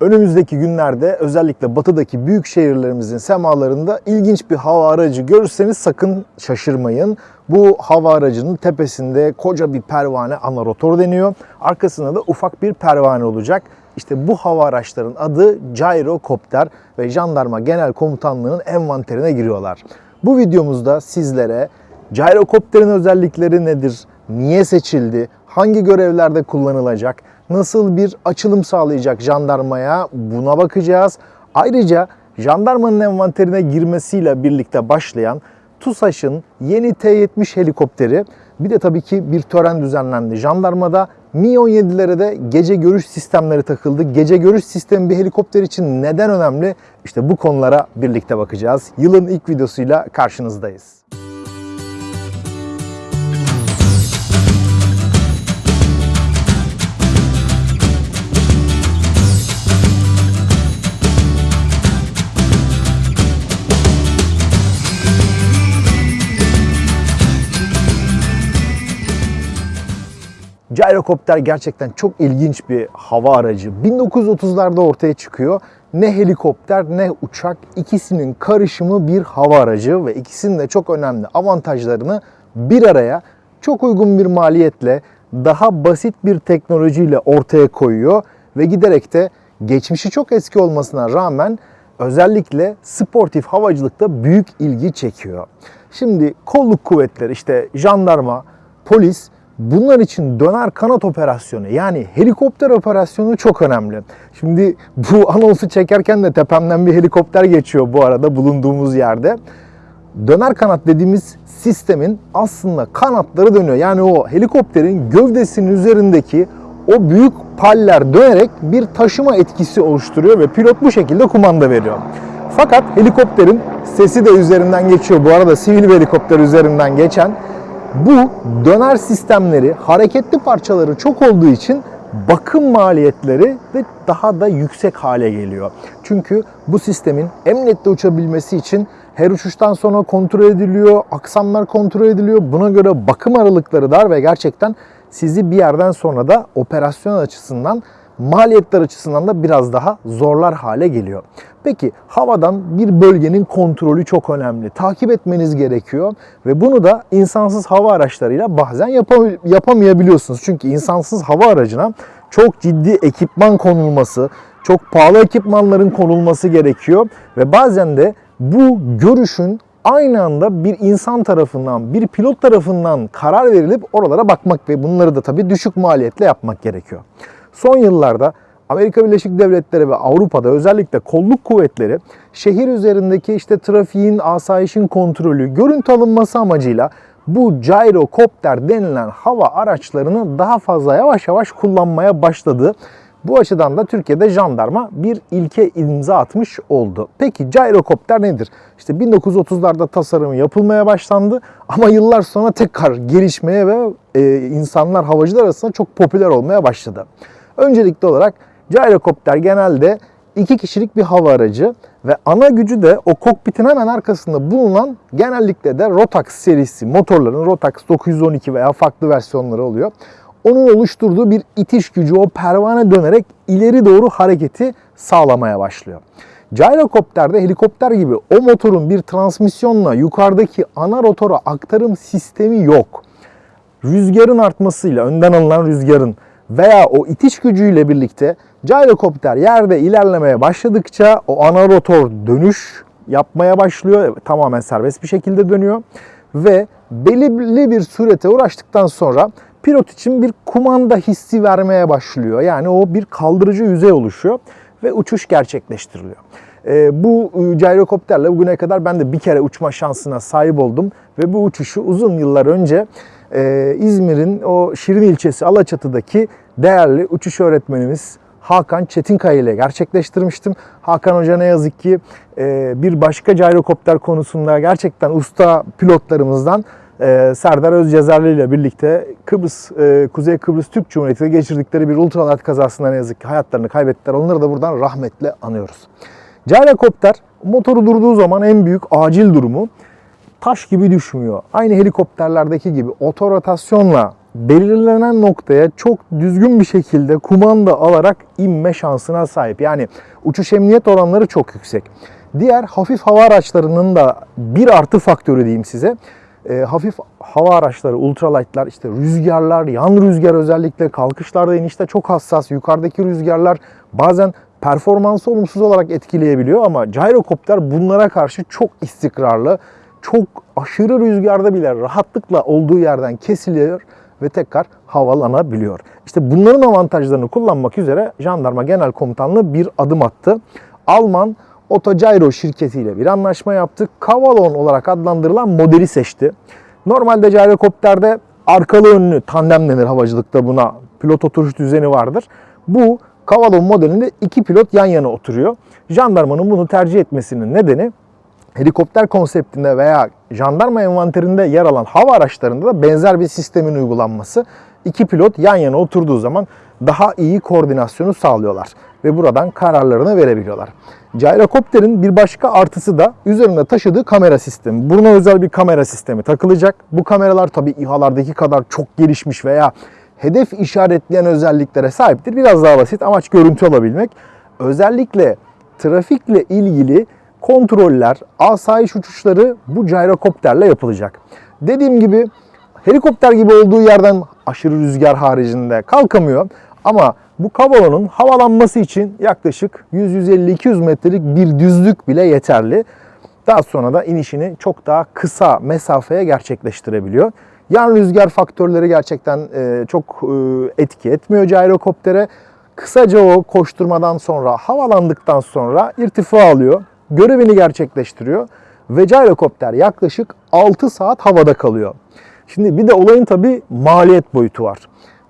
Önümüzdeki günlerde özellikle batıdaki büyük şehirlerimizin semalarında ilginç bir hava aracı görürseniz sakın şaşırmayın. Bu hava aracının tepesinde koca bir pervane ana rotor deniyor. Arkasında da ufak bir pervane olacak. İşte bu hava araçların adı gyrocopter ve Jandarma Genel Komutanlığı'nın envanterine giriyorlar. Bu videomuzda sizlere gyrocopterin özellikleri nedir, niye seçildi, hangi görevlerde kullanılacak, nasıl bir açılım sağlayacak jandarmaya buna bakacağız. Ayrıca jandarmanın envanterine girmesiyle birlikte başlayan TUSAŞ'ın yeni T-70 helikopteri bir de tabii ki bir tören düzenlendi. Jandarmada Mi-17'lere de gece görüş sistemleri takıldı. Gece görüş sistemi bir helikopter için neden önemli? İşte bu konulara birlikte bakacağız. Yılın ilk videosuyla karşınızdayız. Gyrocopter gerçekten çok ilginç bir hava aracı. 1930'larda ortaya çıkıyor. Ne helikopter ne uçak ikisinin karışımı bir hava aracı ve ikisinin de çok önemli avantajlarını bir araya çok uygun bir maliyetle daha basit bir teknolojiyle ortaya koyuyor ve giderek de geçmişi çok eski olmasına rağmen özellikle sportif havacılıkta büyük ilgi çekiyor. Şimdi kolluk kuvvetleri işte jandarma, polis Bunlar için döner kanat operasyonu yani helikopter operasyonu çok önemli. Şimdi bu anonsu çekerken de tepemden bir helikopter geçiyor bu arada bulunduğumuz yerde. Döner kanat dediğimiz sistemin aslında kanatları dönüyor. Yani o helikopterin gövdesinin üzerindeki o büyük paller dönerek bir taşıma etkisi oluşturuyor ve pilot bu şekilde kumanda veriyor. Fakat helikopterin sesi de üzerinden geçiyor. Bu arada sivil bir helikopter üzerinden geçen bu döner sistemleri, hareketli parçaları çok olduğu için bakım maliyetleri de daha da yüksek hale geliyor. Çünkü bu sistemin emniyette uçabilmesi için her uçuştan sonra kontrol ediliyor, aksamlar kontrol ediliyor. Buna göre bakım aralıkları dar ve gerçekten sizi bir yerden sonra da operasyon açısından maliyetler açısından da biraz daha zorlar hale geliyor. Peki havadan bir bölgenin kontrolü çok önemli. Takip etmeniz gerekiyor ve bunu da insansız hava araçlarıyla bazen yapam- yapamayabiliyorsunuz. Çünkü insansız hava aracına çok ciddi ekipman konulması, çok pahalı ekipmanların konulması gerekiyor ve bazen de bu görüşün aynı anda bir insan tarafından, bir pilot tarafından karar verilip oralara bakmak ve bunları da tabii düşük maliyetle yapmak gerekiyor. Son yıllarda Amerika Birleşik Devletleri ve Avrupa'da özellikle kolluk kuvvetleri şehir üzerindeki işte trafiğin, asayişin kontrolü, görüntü alınması amacıyla bu gyrocopter denilen hava araçlarını daha fazla yavaş yavaş kullanmaya başladı. Bu açıdan da Türkiye'de jandarma bir ilke imza atmış oldu. Peki gyrocopter nedir? İşte 1930'larda tasarımı yapılmaya başlandı ama yıllar sonra tekrar gelişmeye ve e, insanlar havacılar arasında çok popüler olmaya başladı. Öncelikli olarak gyrocopter genelde iki kişilik bir hava aracı ve ana gücü de o kokpitin hemen arkasında bulunan genellikle de Rotax serisi motorların Rotax 912 veya farklı versiyonları oluyor. Onun oluşturduğu bir itiş gücü o pervane dönerek ileri doğru hareketi sağlamaya başlıyor. Gyrocopter'de helikopter gibi o motorun bir transmisyonla yukarıdaki ana rotora aktarım sistemi yok. Rüzgarın artmasıyla, önden alınan rüzgarın veya o itiş gücüyle birlikte gyrocopter yerde ilerlemeye başladıkça o ana rotor dönüş yapmaya başlıyor. Tamamen serbest bir şekilde dönüyor. Ve belirli bir sürete uğraştıktan sonra pilot için bir kumanda hissi vermeye başlıyor. Yani o bir kaldırıcı yüzey oluşuyor ve uçuş gerçekleştiriliyor. E, bu gyrocopterle bugüne kadar ben de bir kere uçma şansına sahip oldum ve bu uçuşu uzun yıllar önce e, İzmir'in o Şirin ilçesi Alaçatı'daki değerli uçuş öğretmenimiz Hakan Çetinkaya ile gerçekleştirmiştim. Hakan Hoca ne yazık ki e, bir başka gyrocopter konusunda gerçekten usta pilotlarımızdan e, Serdar Özcezerli ile birlikte Kıbrıs, e, Kuzey Kıbrıs Türk Cumhuriyeti'de geçirdikleri bir ultralight kazasında ne yazık ki hayatlarını kaybettiler. Onları da buradan rahmetle anıyoruz. Gyrocopter motoru durduğu zaman en büyük acil durumu taş gibi düşmüyor. Aynı helikopterlerdeki gibi otorotasyonla belirlenen noktaya çok düzgün bir şekilde kumanda alarak inme şansına sahip. Yani uçuş emniyet oranları çok yüksek. Diğer hafif hava araçlarının da bir artı faktörü diyeyim size. E, hafif hava araçları, ultralightlar, işte rüzgarlar, yan rüzgar özellikle kalkışlarda inişte çok hassas. Yukarıdaki rüzgarlar bazen performansı olumsuz olarak etkileyebiliyor ama gyrokopter bunlara karşı çok istikrarlı. Çok aşırı rüzgarda bile rahatlıkla olduğu yerden kesiliyor ve tekrar havalanabiliyor. İşte bunların avantajlarını kullanmak üzere Jandarma Genel Komutanlığı bir adım attı. Alman Autogyro şirketiyle bir anlaşma yaptı. Kavalon olarak adlandırılan modeli seçti. Normalde gyrokopterde arkalı önlü tandem denir havacılıkta buna. Pilot oturuş düzeni vardır. Bu Kavalon modelinde iki pilot yan yana oturuyor. Jandarmanın bunu tercih etmesinin nedeni helikopter konseptinde veya jandarma envanterinde yer alan hava araçlarında da benzer bir sistemin uygulanması. İki pilot yan yana oturduğu zaman daha iyi koordinasyonu sağlıyorlar ve buradan kararlarını verebiliyorlar. Gyrokopterin bir başka artısı da üzerinde taşıdığı kamera sistemi. Buna özel bir kamera sistemi takılacak. Bu kameralar tabii İHA'lardaki kadar çok gelişmiş veya hedef işaretleyen özelliklere sahiptir. Biraz daha basit amaç görüntü alabilmek. Özellikle trafikle ilgili kontroller, asayiş uçuşları bu gyrokopterle yapılacak. Dediğim gibi helikopter gibi olduğu yerden aşırı rüzgar haricinde kalkamıyor. Ama bu kavalonun havalanması için yaklaşık 100-150-200 metrelik bir düzlük bile yeterli. Daha sonra da inişini çok daha kısa mesafeye gerçekleştirebiliyor. Yan rüzgar faktörleri gerçekten e, çok e, etki etmiyor gyrokoptere. Kısaca o koşturmadan sonra, havalandıktan sonra irtifa alıyor. Görevini gerçekleştiriyor ve gyrokopter yaklaşık 6 saat havada kalıyor. Şimdi bir de olayın tabi maliyet boyutu var.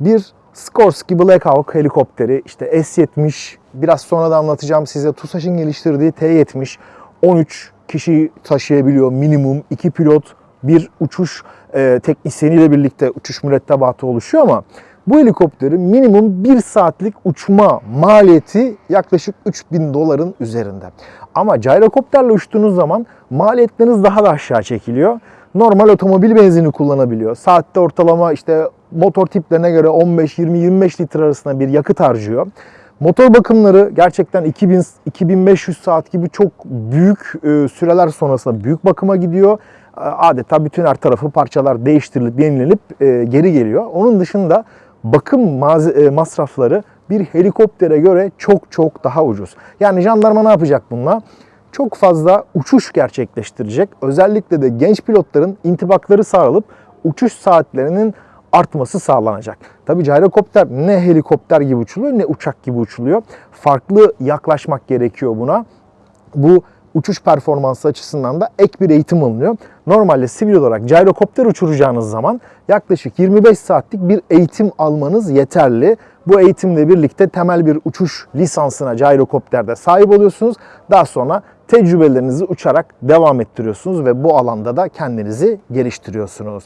Bir Skorsky Black Hawk helikopteri, işte S-70, biraz sonra da anlatacağım size TUSAŞ'ın geliştirdiği T-70, 13 kişi taşıyabiliyor minimum, 2 pilot, bir uçuş e, teknisyeniyle birlikte uçuş mürettebatı oluşuyor ama bu helikopterin minimum 1 saatlik uçma maliyeti yaklaşık 3000 doların üzerinde. Ama gyrokopterle uçtuğunuz zaman maliyetleriniz daha da aşağı çekiliyor. Normal otomobil benzini kullanabiliyor. Saatte ortalama işte motor tiplerine göre 15, 20, 25 litre arasında bir yakıt harcıyor. Motor bakımları gerçekten 2000 2500 saat gibi çok büyük e, süreler sonrasında büyük bakıma gidiyor. E, Adeta bütün her tarafı parçalar değiştirilip yenilenip e, geri geliyor. Onun dışında bakım e, masrafları bir helikoptere göre çok çok daha ucuz. Yani jandarma ne yapacak bununla? Çok fazla uçuş gerçekleştirecek. Özellikle de genç pilotların intibakları sağlanıp uçuş saatlerinin artması sağlanacak. Tabi gyrokopter ne helikopter gibi uçuluyor ne uçak gibi uçuluyor. Farklı yaklaşmak gerekiyor buna. Bu uçuş performansı açısından da ek bir eğitim alınıyor. Normalde sivil olarak gyrokopter uçuracağınız zaman yaklaşık 25 saatlik bir eğitim almanız yeterli. Bu eğitimle birlikte temel bir uçuş lisansına gyrokopterde sahip oluyorsunuz. Daha sonra tecrübelerinizi uçarak devam ettiriyorsunuz ve bu alanda da kendinizi geliştiriyorsunuz.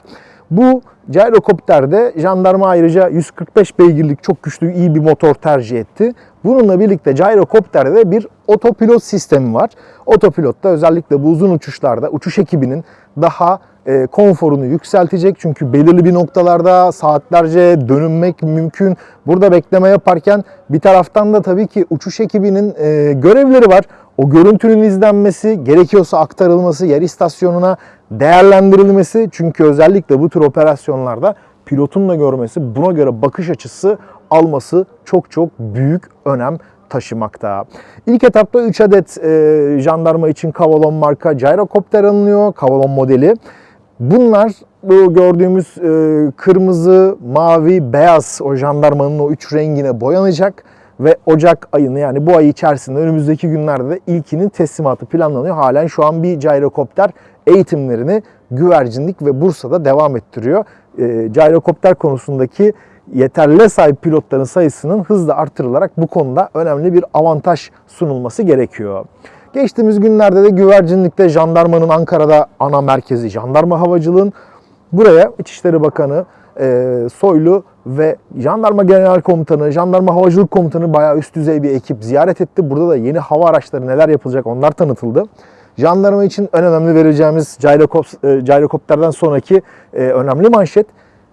Bu gyrokopterde jandarma ayrıca 145 beygirlik çok güçlü iyi bir motor tercih etti. Bununla birlikte gyrokopterde bir otopilot sistemi var. Otopilotta özellikle bu uzun uçuşlarda uçuş ekibinin daha e, konforunu yükseltecek. Çünkü belirli bir noktalarda saatlerce dönünmek mümkün. Burada bekleme yaparken bir taraftan da tabii ki uçuş ekibinin e, görevleri var. O görüntünün izlenmesi, gerekiyorsa aktarılması, yer istasyonuna değerlendirilmesi. Çünkü özellikle bu tür operasyonlarda pilotun da görmesi, buna göre bakış açısı alması çok çok büyük önem taşımakta. İlk etapta 3 adet e, jandarma için Kavalon marka gyrokopter alınıyor. Kavalon modeli. Bunlar bu gördüğümüz e, kırmızı, mavi, beyaz o jandarmanın o üç rengine boyanacak ve Ocak ayını yani bu ay içerisinde önümüzdeki günlerde de ilkinin teslimatı planlanıyor. Halen şu an bir gyrokopter eğitimlerini güvercinlik ve Bursa'da devam ettiriyor. E, gyrokopter konusundaki yeterli sahip pilotların sayısının hızla artırılarak bu konuda önemli bir avantaj sunulması gerekiyor. Geçtiğimiz günlerde de güvercinlikte jandarmanın Ankara'da ana merkezi jandarma havacılığın buraya İçişleri Bakanı e, Soylu ve Jandarma Genel Komutanı, Jandarma Havacılık Komutanı bayağı üst düzey bir ekip ziyaret etti. Burada da yeni hava araçları neler yapılacak onlar tanıtıldı. Jandarma için en önemli vereceğimiz gyrokop, e, gyrokopterden sonraki e, önemli manşet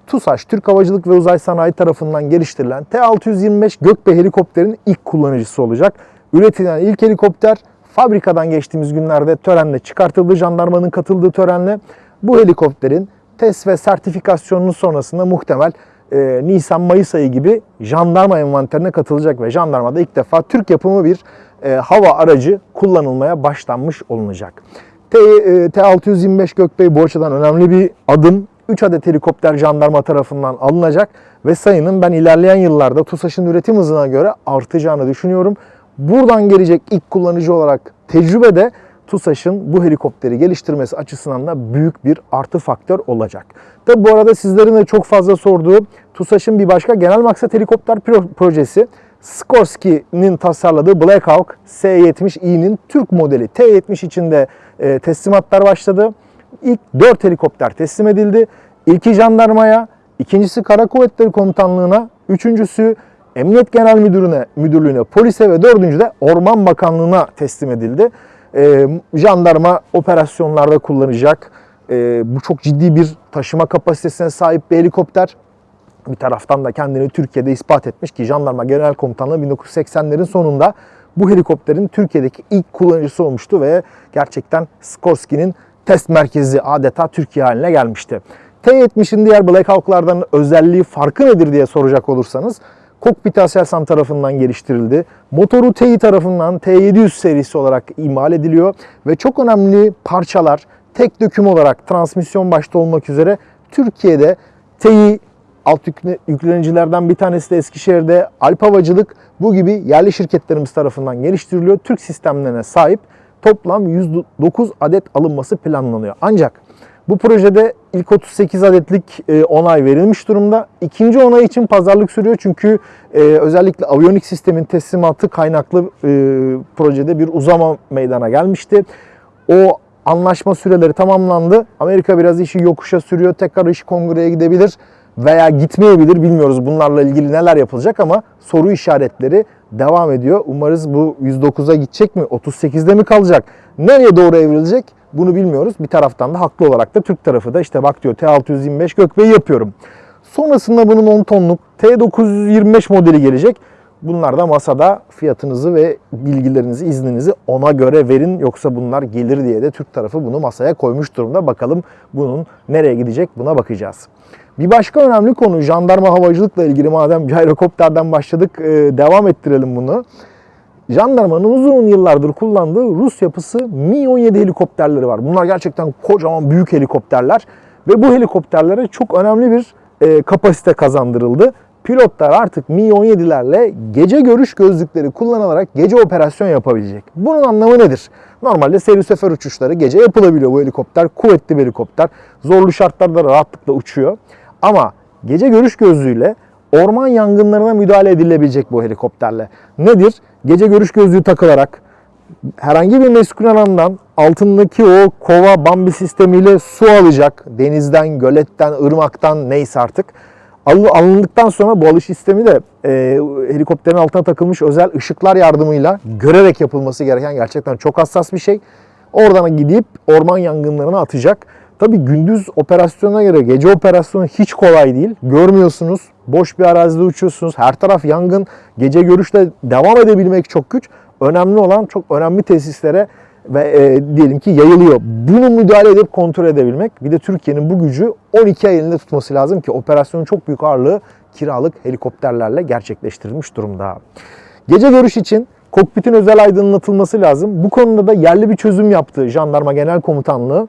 TUSAŞ, Türk Havacılık ve Uzay Sanayi tarafından geliştirilen T-625 Gökbey helikopterin ilk kullanıcısı olacak. Üretilen ilk helikopter fabrikadan geçtiğimiz günlerde törenle çıkartıldı. Jandarmanın katıldığı törenle bu helikopterin test ve sertifikasyonunun sonrasında muhtemel e, Nisan-Mayıs ayı gibi jandarma envanterine katılacak ve jandarmada ilk defa Türk yapımı bir e, hava aracı kullanılmaya başlanmış olunacak. T, e, T-625 Gökbey bu açıdan önemli bir adım. 3 adet helikopter jandarma tarafından alınacak ve sayının ben ilerleyen yıllarda TUSAŞ'ın üretim hızına göre artacağını düşünüyorum. Buradan gelecek ilk kullanıcı olarak tecrübede TUSAŞ'ın bu helikopteri geliştirmesi açısından da büyük bir artı faktör olacak. Tabi bu arada sizlerin de çok fazla sorduğu TUSAŞ'ın bir başka genel maksat helikopter pro- projesi Skorsky'nin tasarladığı Black Hawk S-70i'nin Türk modeli T-70 içinde e, teslimatlar başladı. İlk 4 helikopter teslim edildi. İlki jandarmaya, ikincisi Kara Kuvvetleri Komutanlığı'na, üçüncüsü Emniyet Genel Müdürlüğü'ne, müdürlüğüne, polise ve dördüncü de Orman Bakanlığı'na teslim edildi. Ee, jandarma operasyonlarda kullanacak. Ee, bu çok ciddi bir taşıma kapasitesine sahip bir helikopter. Bir taraftan da kendini Türkiye'de ispat etmiş ki Jandarma Genel Komutanlığı 1980'lerin sonunda bu helikopterin Türkiye'deki ilk kullanıcısı olmuştu ve gerçekten Skorsky'nin test merkezi adeta Türkiye haline gelmişti. T-70'in diğer Black Hawk'lardan özelliği farkı nedir diye soracak olursanız Kokpit Aselsan tarafından geliştirildi. Motoru TEİ tarafından T700 serisi olarak imal ediliyor ve çok önemli parçalar tek döküm olarak transmisyon başta olmak üzere Türkiye'de TEİ alt yükle- yüklenicilerden bir tanesi de Eskişehir'de Alp Havacılık bu gibi yerli şirketlerimiz tarafından geliştiriliyor. Türk sistemlerine sahip toplam 109 adet alınması planlanıyor. Ancak bu projede ilk 38 adetlik e, onay verilmiş durumda. İkinci onay için pazarlık sürüyor çünkü e, özellikle aviyonik sistemin teslimatı kaynaklı e, projede bir uzama meydana gelmişti. O anlaşma süreleri tamamlandı. Amerika biraz işi yokuşa sürüyor. Tekrar işi kongreye gidebilir veya gitmeyebilir bilmiyoruz bunlarla ilgili neler yapılacak ama soru işaretleri devam ediyor. Umarız bu 109'a gidecek mi? 38'de mi kalacak? Nereye doğru evrilecek? Bunu bilmiyoruz. Bir taraftan da haklı olarak da Türk tarafı da işte bak diyor T625 Gökbey'i yapıyorum. Sonrasında bunun 10 tonluk T925 modeli gelecek. Bunlar da masada fiyatınızı ve bilgilerinizi, izninizi ona göre verin. Yoksa bunlar gelir diye de Türk tarafı bunu masaya koymuş durumda. Bakalım bunun nereye gidecek buna bakacağız. Bir başka önemli konu jandarma havacılıkla ilgili madem gyrokopterden başladık devam ettirelim bunu. Jandarmanın uzun yıllardır kullandığı Rus yapısı Mi-17 helikopterleri var. Bunlar gerçekten kocaman büyük helikopterler ve bu helikopterlere çok önemli bir e, kapasite kazandırıldı. Pilotlar artık Mi-17'lerle gece görüş gözlükleri kullanılarak gece operasyon yapabilecek. Bunun anlamı nedir? Normalde seyir sefer uçuşları gece yapılabiliyor bu helikopter. Kuvvetli bir helikopter. Zorlu şartlarda rahatlıkla uçuyor. Ama gece görüş gözlüğüyle orman yangınlarına müdahale edilebilecek bu helikopterle. Nedir? Gece görüş gözlüğü takılarak herhangi bir meskun alandan altındaki o kova bambi sistemiyle su alacak. Denizden, göletten, ırmaktan neyse artık. Al- Alındıktan sonra bu alış sistemi de e, helikopterin altına takılmış özel ışıklar yardımıyla görerek yapılması gereken gerçekten çok hassas bir şey. Oradan gidip orman yangınlarına atacak. Tabii gündüz operasyona göre gece operasyonu hiç kolay değil. Görmüyorsunuz. Boş bir arazide uçuyorsunuz. Her taraf yangın. Gece görüşte devam edebilmek çok güç. Önemli olan çok önemli tesislere ve e, diyelim ki yayılıyor. Bunu müdahale edip kontrol edebilmek. Bir de Türkiye'nin bu gücü 12 ay elinde tutması lazım ki operasyonun çok büyük ağırlığı kiralık helikopterlerle gerçekleştirilmiş durumda. Gece görüş için kokpitin özel aydınlatılması lazım. Bu konuda da yerli bir çözüm yaptı Jandarma Genel Komutanlığı.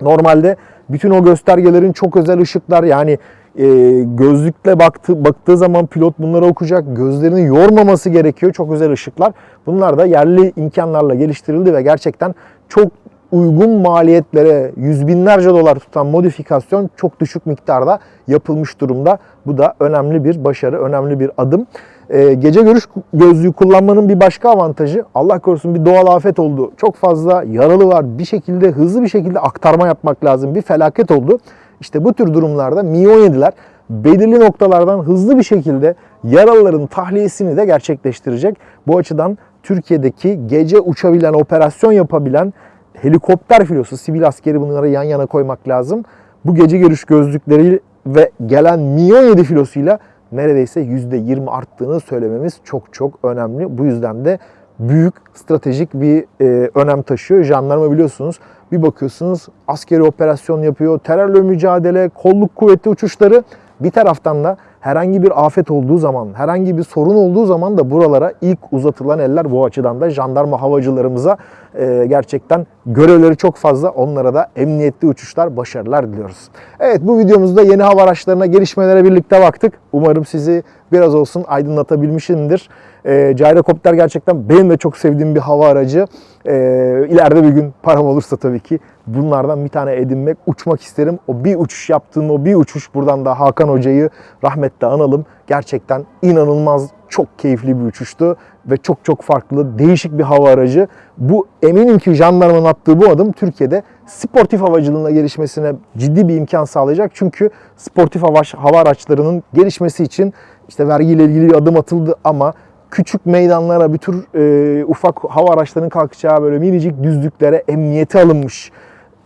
Normalde bütün o göstergelerin çok özel ışıklar yani e, gözlükle baktı, baktığı zaman pilot bunları okuyacak. Gözlerini yormaması gerekiyor. Çok özel ışıklar. Bunlar da yerli imkanlarla geliştirildi ve gerçekten çok uygun maliyetlere yüz binlerce dolar tutan modifikasyon çok düşük miktarda yapılmış durumda. Bu da önemli bir başarı, önemli bir adım. Ee, gece görüş gözlüğü kullanmanın bir başka avantajı Allah korusun bir doğal afet oldu. Çok fazla yaralı var. Bir şekilde hızlı bir şekilde aktarma yapmak lazım. Bir felaket oldu. İşte bu tür durumlarda Mi-17'ler belirli noktalardan hızlı bir şekilde yaralıların tahliyesini de gerçekleştirecek. Bu açıdan Türkiye'deki gece uçabilen, operasyon yapabilen helikopter filosu, sivil askeri bunları yan yana koymak lazım. Bu gece görüş gözlükleri ve gelen milyon 7 filosuyla neredeyse %20 arttığını söylememiz çok çok önemli. Bu yüzden de büyük stratejik bir e, önem taşıyor. Jandarma biliyorsunuz bir bakıyorsunuz askeri operasyon yapıyor, terörle mücadele, kolluk kuvveti uçuşları. Bir taraftan da herhangi bir afet olduğu zaman, herhangi bir sorun olduğu zaman da buralara ilk uzatılan eller bu açıdan da jandarma havacılarımıza e, gerçekten görevleri çok fazla. Onlara da emniyetli uçuşlar, başarılar diliyoruz. Evet bu videomuzda yeni hava araçlarına, gelişmelere birlikte baktık. Umarım sizi biraz olsun aydınlatabilmişimdir. E, Gyrocopter gerçekten benim de çok sevdiğim bir hava aracı. E, bir gün param olursa tabii ki bunlardan bir tane edinmek, uçmak isterim. O bir uçuş yaptığım o bir uçuş buradan da Hakan Hoca'yı rahmetle analım. Gerçekten inanılmaz çok keyifli bir uçuştu ve çok çok farklı, değişik bir hava aracı. Bu eminim ki jandarmanın attığı bu adım Türkiye'de sportif havacılığına gelişmesine ciddi bir imkan sağlayacak. Çünkü sportif hava, hava araçlarının gelişmesi için işte vergiyle ilgili bir adım atıldı ama küçük meydanlara, bir tür e, ufak hava araçlarının kalkacağı böyle minicik düzlüklere emniyeti alınmış.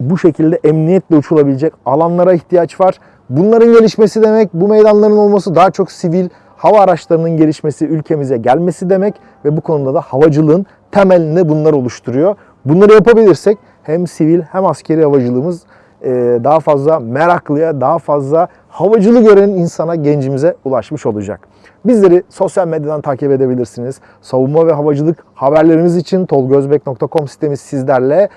Bu şekilde emniyetle uçulabilecek alanlara ihtiyaç var. Bunların gelişmesi demek, bu meydanların olması daha çok sivil hava araçlarının gelişmesi, ülkemize gelmesi demek ve bu konuda da havacılığın temelini bunlar oluşturuyor. Bunları yapabilirsek hem sivil hem askeri havacılığımız e, daha fazla meraklıya, daha fazla havacılığı gören insana, gencimize ulaşmış olacak. Bizleri sosyal medyadan takip edebilirsiniz. Savunma ve havacılık haberlerimiz için tolgozbek.com sitemiz sizlerle.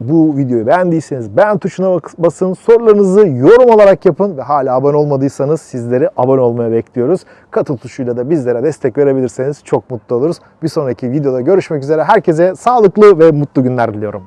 Bu videoyu beğendiyseniz beğen tuşuna basın, sorularınızı yorum olarak yapın ve hala abone olmadıysanız sizleri abone olmaya bekliyoruz. Katıl tuşuyla da bizlere destek verebilirseniz çok mutlu oluruz. Bir sonraki videoda görüşmek üzere. Herkese sağlıklı ve mutlu günler diliyorum.